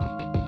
Bye.